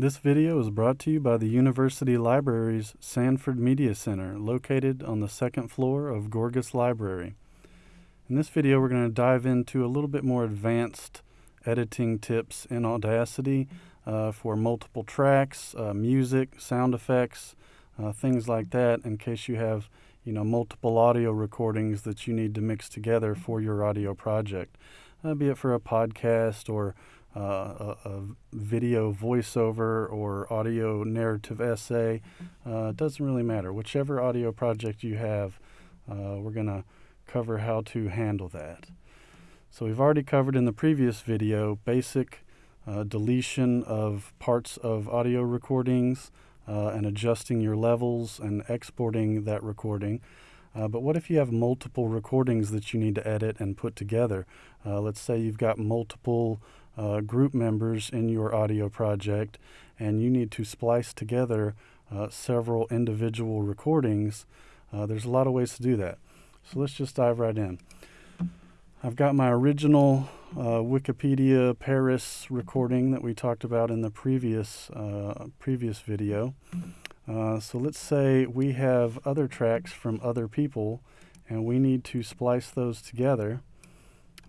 This video is brought to you by the University Library's Sanford Media Center, located on the second floor of Gorgas Library. In this video, we're going to dive into a little bit more advanced editing tips in Audacity uh, for multiple tracks, uh, music, sound effects, uh, things like that in case you have you know multiple audio recordings that you need to mix together for your audio project, be it for a podcast or uh, a, a, video voiceover or audio narrative essay. Uh, doesn't really matter. Whichever audio project you have, we're going to cover how to handle that. So we've already covered in the previous video basic uh, deletion of parts of audio recordings uh, and adjusting your levels and exporting that recording. Uh, but what if you have multiple recordings that you need to edit and put together? Uh, let's say you've got multiple uh, group members in your audio project and you need to splice together uh, several individual recordings. there's a lot of ways to do that. So let's just dive right in. I've got my original uh, Wikipedia Paris recording that we talked about in the previous uh, previous video. Uh, so let's say we have other tracks from other people and we need to splice those together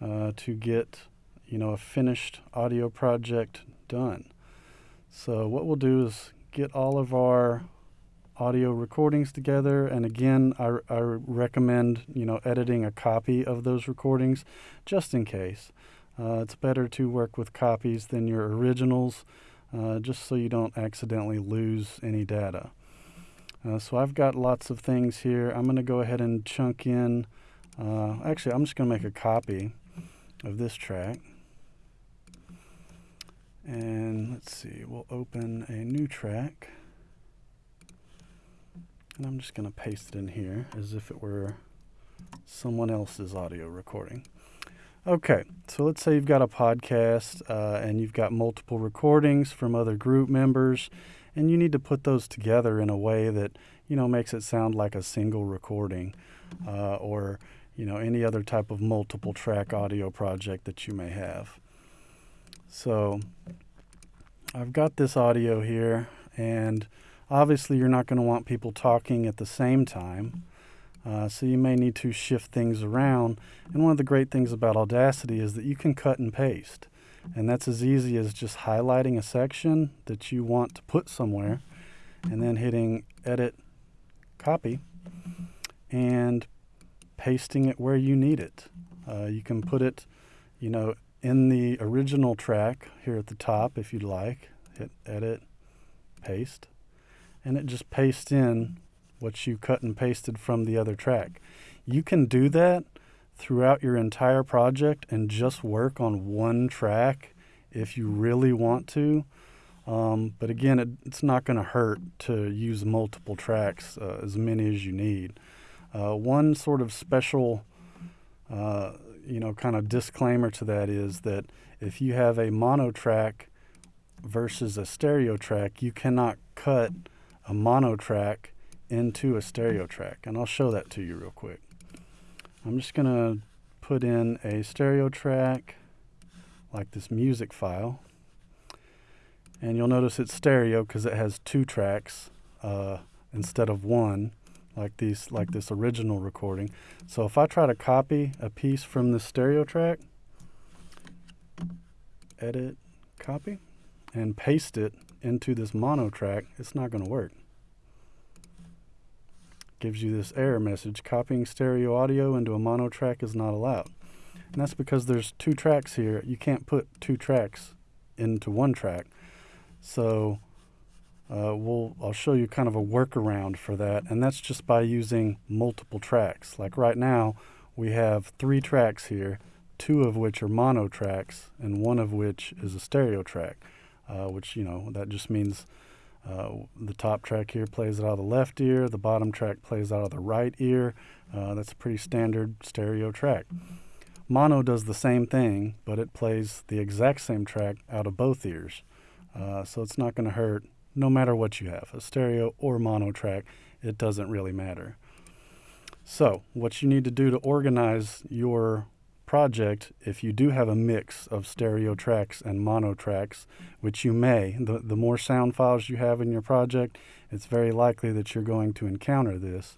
uh, to get you know a finished audio project done. So what we'll do is get all of our audio recordings together. And again, I, I recommend, you know, editing a copy of those recordings just in case. Uh, it's better to work with copies than your originals, uh, just so you don't accidentally lose any data. Uh, so I've got lots of things here. I'm going to go ahead and chunk in. Uh, actually, I'm just going to make a copy of this track. And let's see, we'll open a new track. And I'm just going to paste it in here as if it were someone else's audio recording. Okay, so let's say you've got a podcast uh, and you've got multiple recordings from other group members, and you need to put those together in a way that you know makes it sound like a single recording, uh, or you know any other type of multiple track audio project that you may have. So I've got this audio here, and Obviously, you're not going to want people talking at the same time. Uh, so you may need to shift things around. And one of the great things about Audacity is that you can cut and paste. And that's as easy as just highlighting a section that you want to put somewhere and then hitting edit copy and pasting it where you need it. Uh, you can put it, you know, in the original track here at the top if you'd like. Hit edit, paste and it just pastes in what you cut and pasted from the other track. You can do that throughout your entire project and just work on one track if you really want to. Um, but again, it, it's not going to hurt to use multiple tracks, uh, as many as you need. Uh, one sort of special, uh, you know, kind of disclaimer to that is that if you have a mono track versus a stereo track, you cannot cut a mono track into a stereo track. And I'll show that to you real quick. I'm just going to put in a stereo track like this music file. And you'll notice it's stereo because it has two tracks uh, instead of one like these like mm-hmm. this original recording. So if I try to copy a piece from the stereo track, edit, copy, and paste it into this mono track, it's not going to work gives you this error message. Copying stereo audio into a mono track is not allowed. And that's because there's two tracks here. You can't put two tracks into one track. So uh, we'll, I'll show you kind of a workaround for that. And that's just by using multiple tracks. Like right now, we have three tracks here, two of which are mono tracks, and one of which is a stereo track, uh, which, you know, that just means uh, the top track here plays out of the left ear, the bottom track plays out of the right ear. Uh, that's a pretty standard stereo track. Mono does the same thing, but it plays the exact same track out of both ears. Uh, so it's not going to hurt no matter what you have, a stereo or mono track, it doesn't really matter. So, what you need to do to organize your project, if you do have a mix of stereo tracks and mono tracks, which you may, the, the more sound files you have in your project, it's very likely that you're going to encounter this.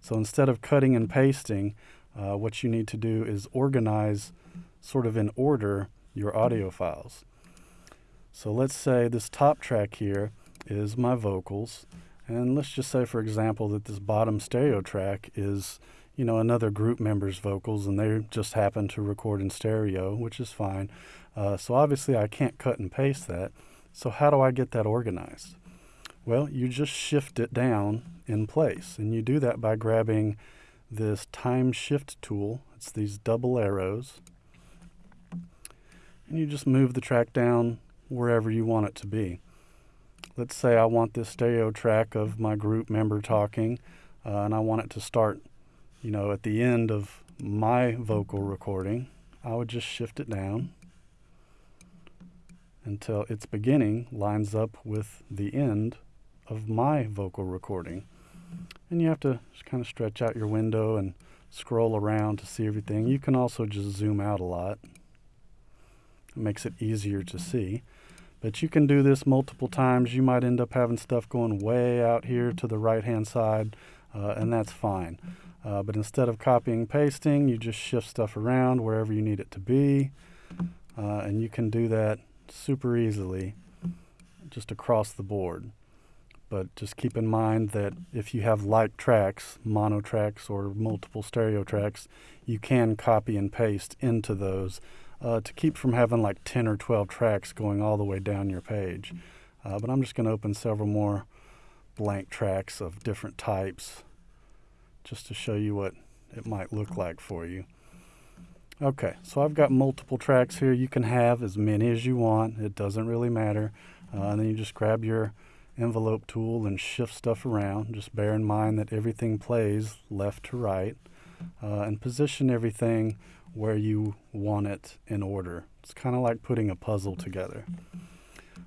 So instead of cutting and pasting, uh, what you need to do is organize sort of in order your audio files. So let's say this top track here is my vocals. And let's just say, for example, that this bottom stereo track is, you know, another group member's vocals and they just happen to record in stereo, which is fine. Uh, so obviously I can't cut and paste that. So how do I get that organized? Well, you just shift it down in place. And you do that by grabbing this time shift tool. It's these double arrows. And you just move the track down wherever you want it to be. Let's say I want this stereo track of my group member talking, uh, and I want it to start, you know, at the end of my vocal recording. I would just shift it down until its beginning lines up with the end of my vocal recording. And you have to kind of stretch out your window and scroll around to see everything. You can also just zoom out a lot. It makes it easier to see. But you can do this multiple times. You might end up having stuff going way out here to the right hand side, uh, and that's fine. Uh, but instead of copying pasting, you just shift stuff around wherever you need it to be. Uh, and you can do that super easily just across the board. But just keep in mind that if you have like tracks, mono tracks or multiple stereo tracks, you can copy and paste into those uh, to keep from having like 10 or 12 tracks going all the way down your page. Uh, but I'm just going to open several more blank tracks of different types just to show you what it might look like for you. Okay, so I've got multiple tracks here. You can have as many as you want. It doesn't really matter. Uh, and then you just grab your envelope tool and shift stuff around. Just bear in mind that everything plays left to right uh, and position everything where you want it in order. It's kind of like putting a puzzle together.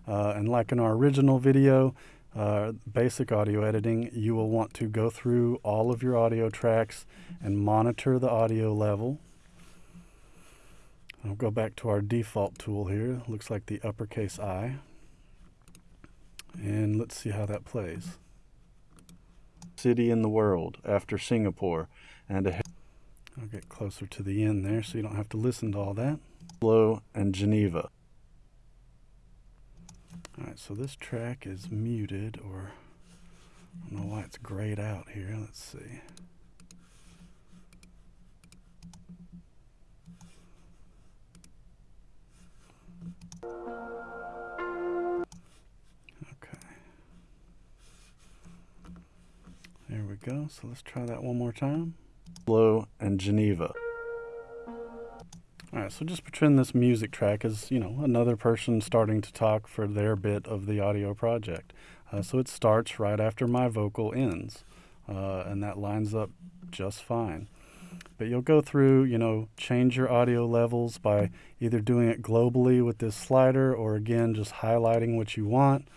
Uh, and like in our original video, uh, basic audio editing, you will want to go through all of your audio tracks and monitor the audio level. I'll go back to our default tool here. Looks like the uppercase I. And let's see how that plays. City in the world after Singapore and a I'll get closer to the end there so you don't have to listen to all that. Oslo and Geneva. Alright, so this track is muted or I don't know why it's grayed out here. Let's see. Okay. There we go. So let's try that one more time. Oslo and Geneva. Alright, so just pretend this music track is, you know, another person starting to talk for their bit of the audio project. Uh, so it starts right after my vocal ends, uh, and that lines up just fine. But you'll go through, you know, change your audio levels by either doing it globally with this slider or again just highlighting what you want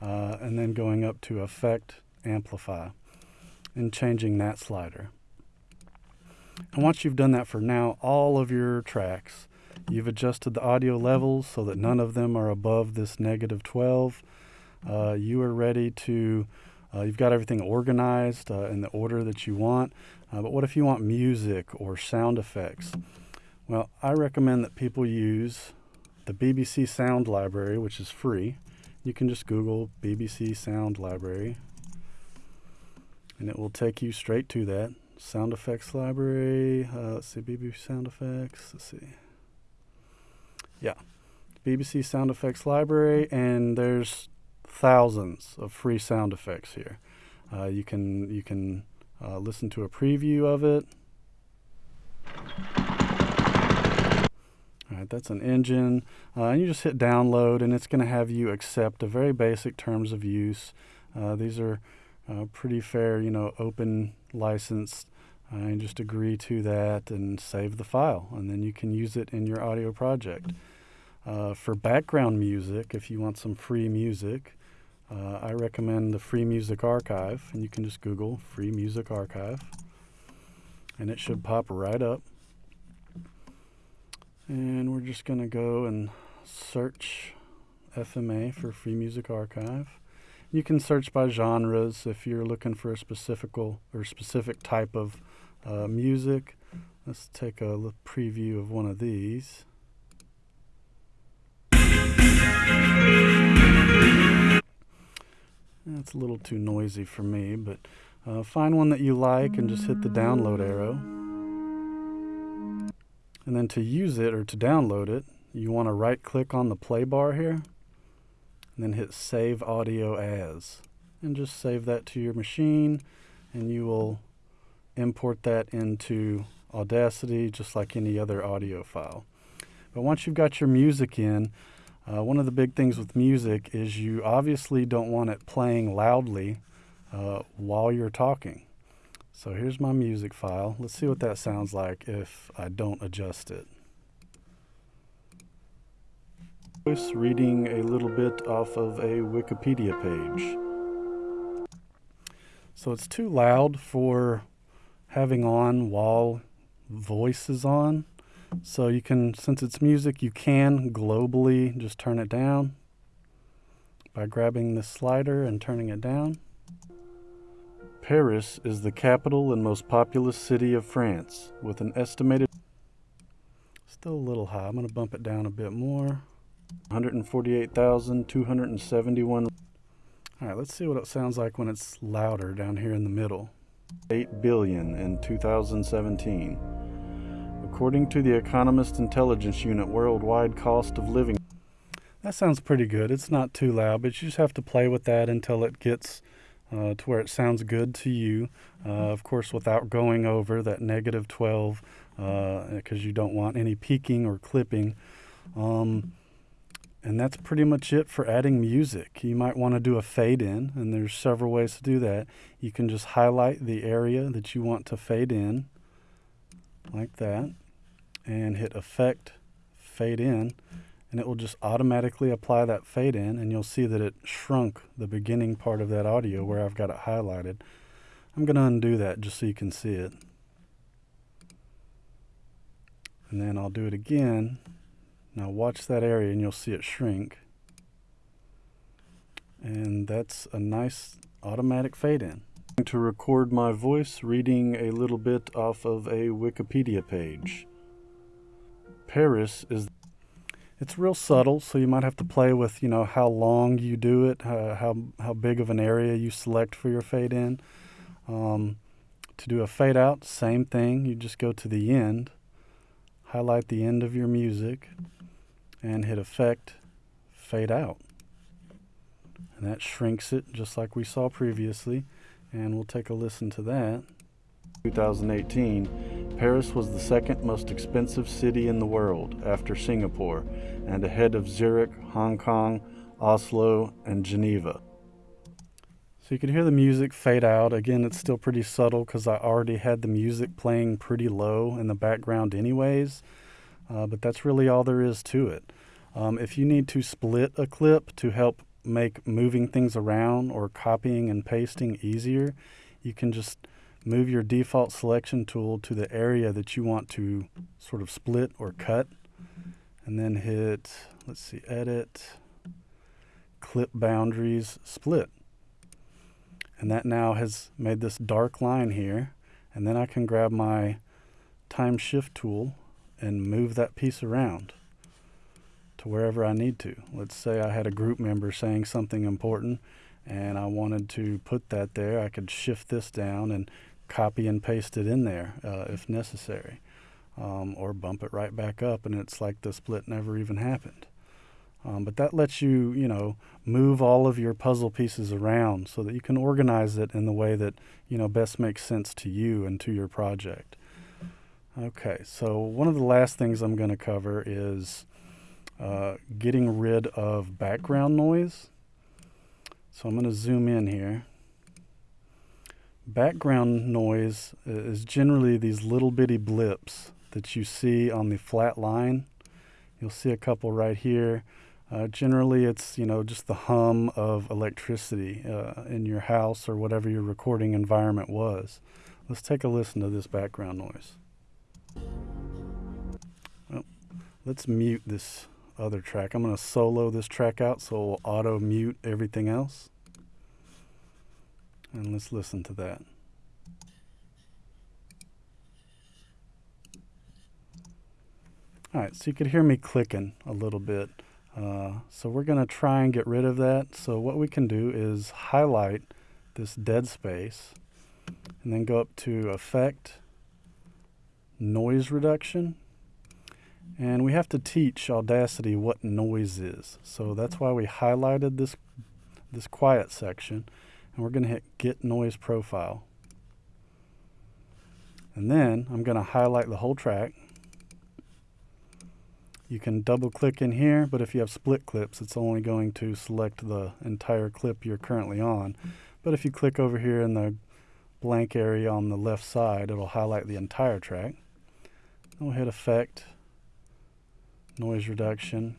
uh, and then going up to Effect, Amplify and changing that slider. And once you've done that for now all of your tracks, you've adjusted the audio levels so that none of them are above this negative 12. Uh, you are ready to, uh, you've got everything organized uh, in the order that you want. Uh, but what if you want music or sound effects? Well, I recommend that people use the BBC Sound Library, which is free. You can just Google BBC Sound Library and it will take you straight to that sound effects library. Uh, let's see, BBC sound effects. Let's see. Yeah, BBC sound effects library, and there's thousands of free sound effects here. Uh, you can you can uh, listen to a preview of it. All right, that's an engine, uh, and you just hit download, and it's going to have you accept a very basic terms of use. Uh, these are uh, pretty fair, you know, open license. And just agree to that and save the file, and then you can use it in your audio project. Uh, for background music, if you want some free music, uh, I recommend the Free Music Archive, and you can just Google Free Music Archive, and it should pop right up. And we're just going to go and search FMA for Free Music Archive. You can search by genres if you're looking for a specific or specific type of uh, music. Let's take a preview of one of these. That's a little too noisy for me, but uh, find one that you like and just hit the download arrow. And then to use it or to download it, you want to right click on the play bar here and then hit save audio as and just save that to your machine and you will import that into Audacity just like any other audio file. But once you've got your music in, uh, one of the big things with music is you obviously don't want it playing loudly uh, while you're talking. So here's my music file. Let's see what that sounds like if I don't adjust it. Voice reading a little bit off of a Wikipedia page. So it's too loud for having on while voice is on. So you can, since it's music, you can globally just turn it down by grabbing the slider and turning it down. Paris is the capital and most populous city of France with an estimated still a little high. I'm going to bump it down a bit more. 148,271. All right, let's see what it sounds like when it's louder down here in the middle. 8 billion in 2017. According to the Economist Intelligence Unit, worldwide cost of living. That sounds pretty good. It's not too loud, but you just have to play with that until it gets uh, to where it sounds good to you. Uh, of course, without going over that negative 12, because uh, you don't want any peaking or clipping. Um, and that's pretty much it for adding music. You might want to do a fade in, and there's several ways to do that. You can just highlight the area that you want to fade in, like that, and hit Effect, Fade In, and it will just automatically apply that fade in, and you'll see that it shrunk the beginning part of that audio where I've got it highlighted. I'm going to undo that just so you can see it. And then I'll do it again now watch that area and you'll see it shrink. And that's a nice automatic fade in. To record my voice reading a little bit off of a Wikipedia page. Paris is it's real subtle, so you might have to play with, you know, how long you do it, uh, how, how big of an area you select for your fade in. Um, to do a fade out, same thing. You just go to the end, highlight the end of your music, and hit effect fade out. And that shrinks it just like we saw previously and we'll take a listen to that. 2018 Paris was the second most expensive city in the world after Singapore and ahead of Zurich, Hong Kong, Oslo and Geneva. So you can hear the music fade out. Again it's still pretty subtle because I already had the music playing pretty low in the background anyways uh, but that's really all there is to it. Um, if you need to split a clip to help make moving things around or copying and pasting easier, you can just move your default selection tool to the area that you want to sort of split or cut and then hit, let's see, edit, clip boundaries, split. And that now has made this dark line here. And then I can grab my time shift tool and move that piece around to wherever I need to. Let's say I had a group member saying something important and I wanted to put that there. I could shift this down and copy and paste it in there uh, if necessary. Um, or bump it right back up and it's like the split never even happened. Um, but that lets you, you know, move all of your puzzle pieces around so that you can organize it in the way that, you know, best makes sense to you and to your project. Okay, so one of the last things I'm going to cover is uh, getting rid of background noise. So I'm going to zoom in here. Background noise is generally these little bitty blips that you see on the flat line. You'll see a couple right here. Uh, generally, it's you know just the hum of electricity uh, in your house or whatever your recording environment was. Let's take a listen to this background noise. Let's mute this other track. I'm going to solo this track out so it will auto mute everything else. And let's listen to that. Alright, so you could hear me clicking a little bit. Uh, so we're going to try and get rid of that. So what we can do is highlight this dead space and then go up to Effect, Noise Reduction. And we have to teach Audacity what noise is. So that's mm-hmm. why we highlighted this, this quiet section. And we're going to hit Get Noise Profile. And then I'm going to highlight the whole track you can double click in here, but if you have split clips, it's only going to select the entire clip you're currently on. But if you click over here in the blank area on the left side, it'll highlight the entire track. We'll hit Effect, Noise Reduction,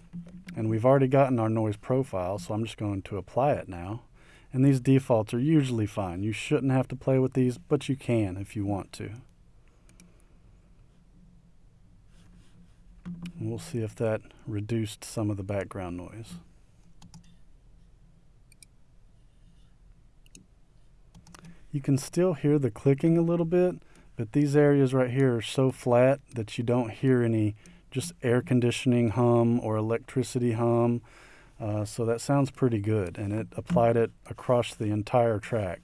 and we've already gotten our noise profile, so I'm just going to apply it now. And these defaults are usually fine. You shouldn't have to play with these, but you can if you want to. And we'll see if that reduced some of the background noise. You can still hear the clicking a little bit, but these areas right here are so flat that you don't hear any just air conditioning hum or electricity hum. Uh, so that sounds pretty good, and it applied it across the entire track.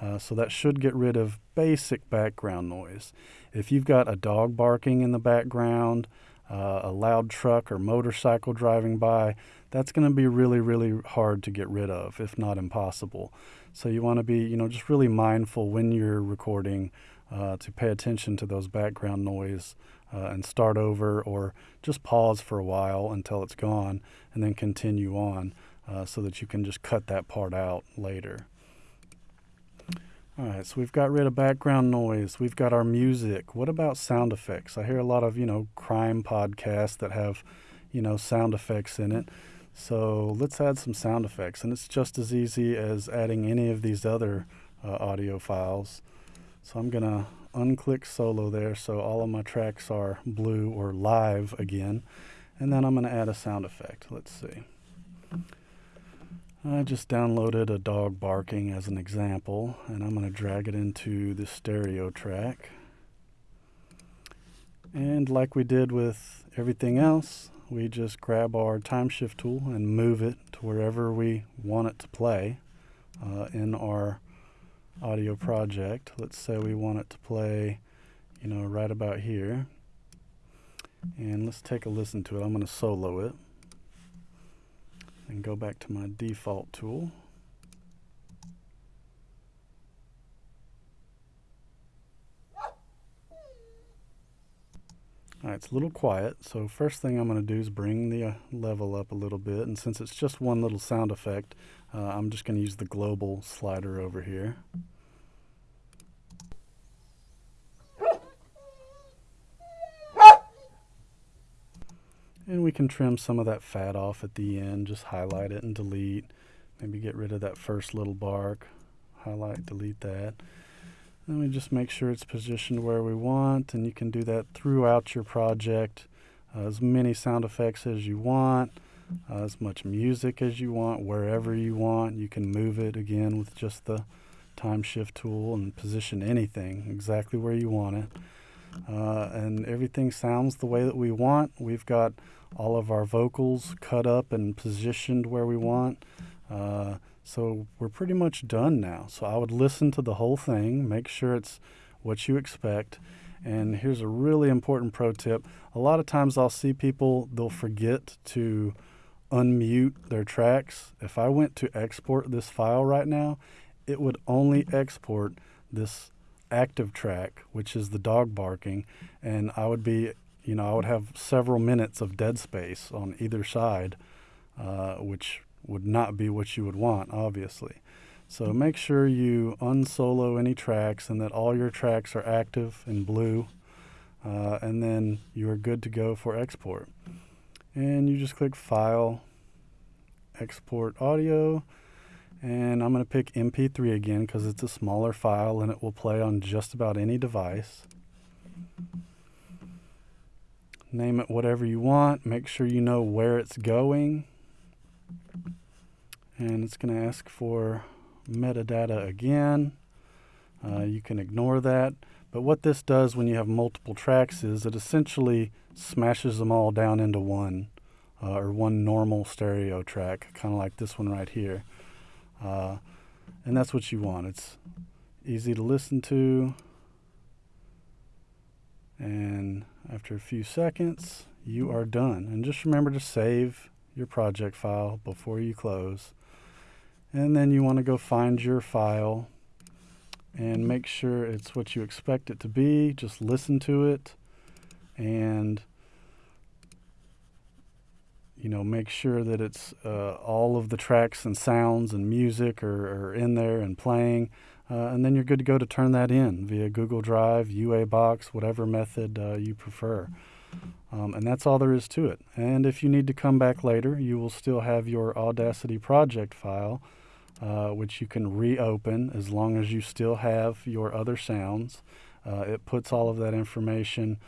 Uh, so that should get rid of basic background noise. If you've got a dog barking in the background, uh, a loud truck or motorcycle driving by, that's going to be really, really hard to get rid of, if not impossible. So you want to be, you know, just really mindful when you're recording uh, to pay attention to those background noise uh, and start over or just pause for a while until it's gone and then continue on uh, so that you can just cut that part out later. All right, so we've got rid of background noise. We've got our music. What about sound effects? I hear a lot of, you know, crime podcasts that have, you know, sound effects in it. So let's add some sound effects. And it's just as easy as adding any of these other uh, audio files. So I'm going to unclick solo there so all of my tracks are blue or live again. And then I'm going to add a sound effect. Let's see. I just downloaded a dog barking as an example and I'm going to drag it into the stereo track. And like we did with everything else, we just grab our time shift tool and move it to wherever we want it to play uh, in our audio project. Let's say we want it to play, you know, right about here. And let's take a listen to it. I'm going to solo it and go back to my default tool. Alright, it's a little quiet, so first thing I'm going to do is bring the uh, level up a little bit, and since it's just one little sound effect, uh, I'm just going to use the global slider over here. And we can trim some of that fat off at the end, just highlight it and delete. Maybe get rid of that first little bark, highlight, delete that. Then me just make sure it's positioned where we want, and you can do that throughout your project. Uh, as many sound effects as you want, uh, as much music as you want, wherever you want. You can move it again with just the time shift tool and position anything exactly where you want it. Uh, and everything sounds the way that we want. We've got all of our vocals cut up and positioned where we want. Uh, so we're pretty much done now. So I would listen to the whole thing, make sure it's what you expect. And here's a really important pro tip. A lot of times I'll see people, they'll forget to unmute their tracks. If I went to export this file right now, it would only export this active track, which is the dog barking, and I would be you know, I would have several minutes of dead space on either side, uh, which would not be what you would want, obviously. So make sure you unsolo any tracks and that all your tracks are active and blue, uh, and then you are good to go for export. And you just click File, Export Audio, and I'm going to pick MP3 again because it's a smaller file and it will play on just about any device. name it whatever you want. Make sure you know where it's going. And it's going to ask for metadata again. Uh, you can ignore that. But what this does when you have multiple tracks is it essentially smashes them all down into one, uh, or one normal stereo track, kind of like this one right here. Uh, and that's what you want. It's easy to listen to. And after a few seconds, you are done. And just remember to save your project file before you close. And then you want to go find your file and make sure it's what you expect it to be. Just listen to it and you know make sure that it's uh, all of the tracks and sounds and music are, are in there and playing uh, and then you're good to go to turn that in via Google Drive, UA Box, whatever method uh, you prefer. Um, and that's all there is to it. And if you need to come back later, you will still have your Audacity project file uh, which you can reopen as long as you still have your other sounds. Uh, it puts all of that information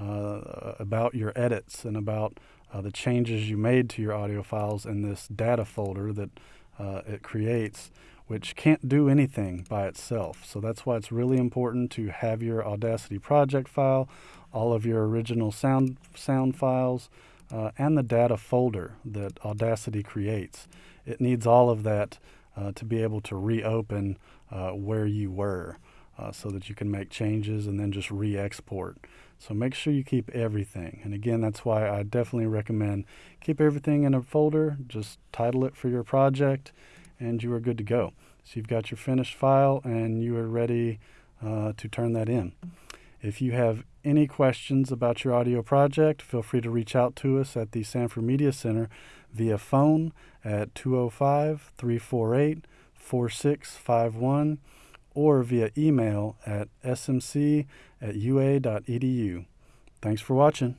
uh, about your edits and about uh, the changes you made to your audio files in this data folder that uh, it creates, which can't do anything by itself. So that's why it's really important to have your Audacity project file, all of your original sound, sound files, uh, and the data folder that Audacity creates. It needs all of that uh, to be able to reopen uh, where you were uh, so that you can make changes and then just re-export. So make sure you keep everything. And again, that's why I definitely recommend keep everything in a folder, just title it for your project, and you are good to go. So you've got your finished file and you are ready uh, to turn that in. If you have any questions about your audio project, feel free to reach out to us at the Sanford Media Center via phone at 205 348 4651 or via email at smc at ua.edu. Thanks for watching.